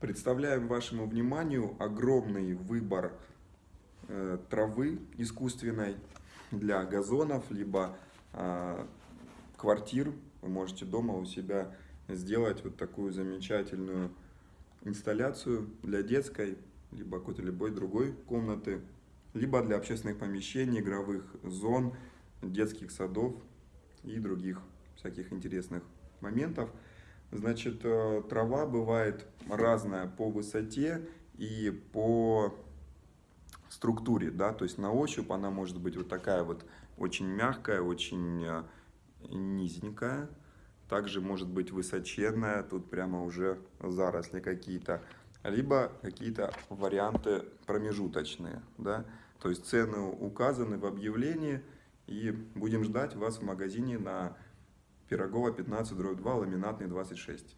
Представляем вашему вниманию огромный выбор э, травы искусственной для газонов, либо э, квартир. Вы можете дома у себя сделать вот такую замечательную инсталляцию для детской, либо какой-то любой другой комнаты, либо для общественных помещений, игровых зон, детских садов и других всяких интересных моментов. Значит, э, трава бывает разная по высоте и по структуре, да, то есть на ощупь она может быть вот такая вот очень мягкая, очень э, низенькая, также может быть высоченная, тут прямо уже заросли какие-то, либо какие-то варианты промежуточные, да, то есть цены указаны в объявлении, и будем ждать вас в магазине на Пирогова 15, дробь 2, ламинатный 26.